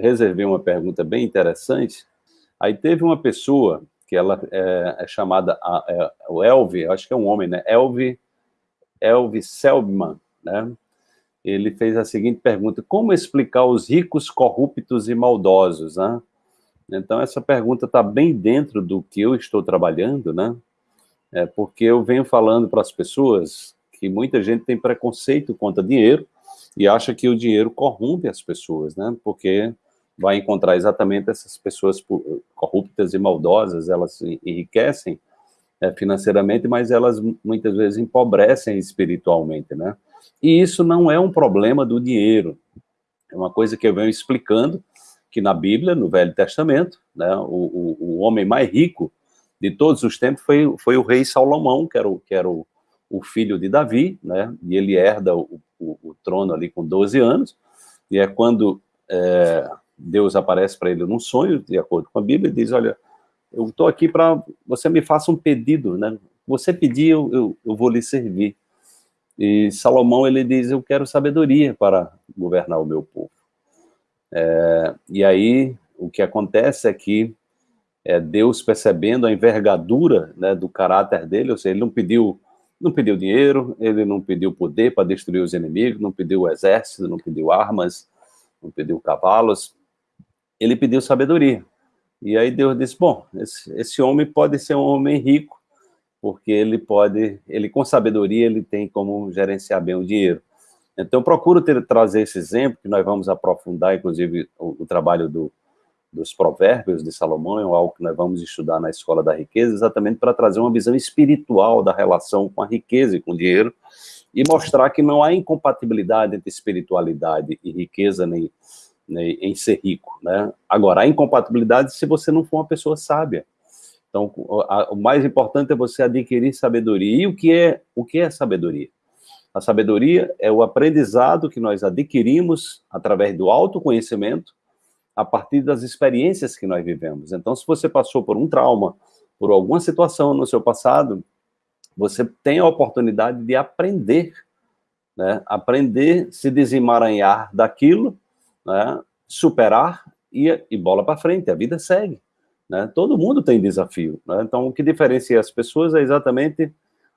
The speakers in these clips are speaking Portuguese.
reservei uma pergunta bem interessante. Aí teve uma pessoa que ela é, é chamada, é, o Elvi, acho que é um homem, né? Elvi, Elvi Selman, né? Ele fez a seguinte pergunta, como explicar os ricos corruptos e maldosos, né? Então, essa pergunta está bem dentro do que eu estou trabalhando, né? É porque eu venho falando para as pessoas que muita gente tem preconceito contra dinheiro e acha que o dinheiro corrompe as pessoas, né? Porque vai encontrar exatamente essas pessoas corruptas e maldosas, elas enriquecem é, financeiramente, mas elas muitas vezes empobrecem espiritualmente, né? E isso não é um problema do dinheiro, é uma coisa que eu venho explicando, que na Bíblia, no Velho Testamento, né, o, o, o homem mais rico de todos os tempos foi, foi o rei Salomão, que era o, que era o, o filho de Davi, né, e ele herda o, o, o trono ali com 12 anos, e é quando é, Deus aparece para ele num sonho, de acordo com a Bíblia, e diz, olha, eu estou aqui para você me faça um pedido, né? Você pedir, eu, eu, eu, vou lhe servir. E Salomão, ele diz, eu quero sabedoria para governar o meu povo. É, e aí, o que acontece é que é, Deus percebendo a envergadura né, do caráter dele, ou seja, ele não pediu, não pediu dinheiro, ele não pediu poder para destruir os inimigos, não pediu exército, não pediu armas, não pediu cavalos, ele pediu sabedoria. E aí Deus disse, bom, esse, esse homem pode ser um homem rico, porque ele pode, ele com sabedoria, ele tem como gerenciar bem o dinheiro. Então, procuro ter, trazer esse exemplo, que nós vamos aprofundar, inclusive, o, o trabalho do, dos provérbios de Salomão, é algo que nós vamos estudar na Escola da Riqueza, exatamente para trazer uma visão espiritual da relação com a riqueza e com o dinheiro, e mostrar que não há incompatibilidade entre espiritualidade e riqueza, nem né, em ser rico, né? Agora, a incompatibilidade se você não for uma pessoa sábia. Então, o mais importante é você adquirir sabedoria. E o que é, o que é sabedoria? A sabedoria é o aprendizado que nós adquirimos através do autoconhecimento, a partir das experiências que nós vivemos. Então, se você passou por um trauma, por alguma situação no seu passado, você tem a oportunidade de aprender, né? aprender, se desemaranhar daquilo né, superar e, e bola para frente, a vida segue. Né? Todo mundo tem desafio. Né? Então, o que diferencia as pessoas é exatamente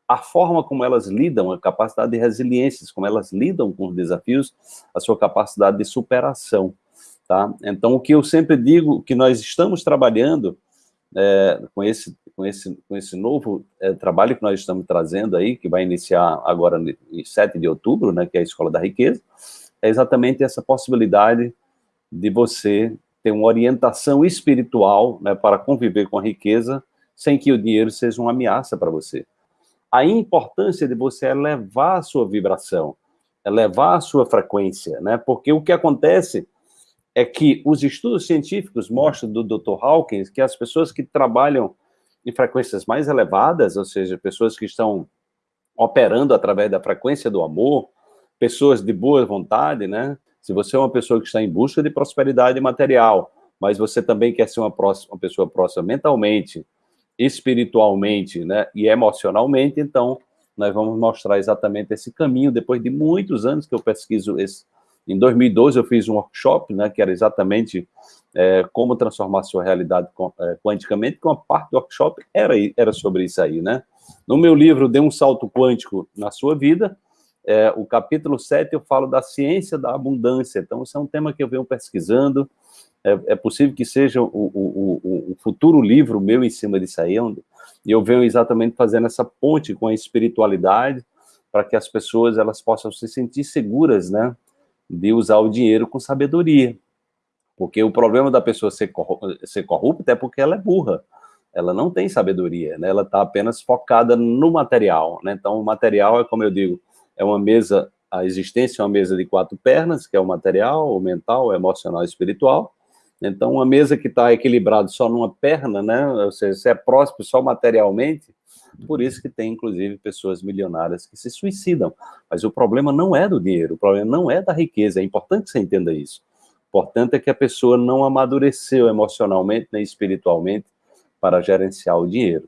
a forma como elas lidam, a capacidade de resiliência, como elas lidam com os desafios, a sua capacidade de superação. Tá? Então, o que eu sempre digo, que nós estamos trabalhando é, com, esse, com, esse, com esse novo é, trabalho que nós estamos trazendo aí, que vai iniciar agora em 7 de outubro, né, que é a Escola da Riqueza, é exatamente essa possibilidade de você ter uma orientação espiritual né, para conviver com a riqueza sem que o dinheiro seja uma ameaça para você. A importância de você elevar a sua vibração, elevar a sua frequência, né? Porque o que acontece é que os estudos científicos mostram do Dr. Hawkins que as pessoas que trabalham em frequências mais elevadas, ou seja, pessoas que estão operando através da frequência do amor, pessoas de boa vontade, né? Se você é uma pessoa que está em busca de prosperidade material, mas você também quer ser uma, próxima, uma pessoa próxima mentalmente, espiritualmente, né, e emocionalmente, então nós vamos mostrar exatamente esse caminho, depois de muitos anos que eu pesquiso esse. Em 2012 eu fiz um workshop, né, que era exatamente é, como transformar sua realidade é, quanticamente, que uma parte do workshop era, era sobre isso aí, né. No meu livro, Dê um Salto Quântico na Sua Vida, é, o capítulo 7 eu falo da ciência da abundância, então isso é um tema que eu venho pesquisando, é, é possível que seja o, o, o, o, futuro livro meu em cima disso aí, onde eu venho exatamente fazendo essa ponte com a espiritualidade, para que as pessoas elas possam se sentir seguras, né, de usar o dinheiro com sabedoria, porque o problema da pessoa ser, ser corrupta é porque ela é burra, ela não tem sabedoria, né, ela está apenas focada no material, né, então o material é como eu digo, é uma mesa, a existência é uma mesa de quatro pernas, que é o material, o mental, o emocional e o espiritual. Então, uma mesa que está equilibrada só numa perna, né? Ou seja, você é próspero só materialmente, por isso que tem, inclusive, pessoas milionárias que se suicidam. Mas o problema não é do dinheiro, o problema não é da riqueza, é importante que você entenda isso. O importante é que a pessoa não amadureceu emocionalmente nem espiritualmente para gerenciar o dinheiro.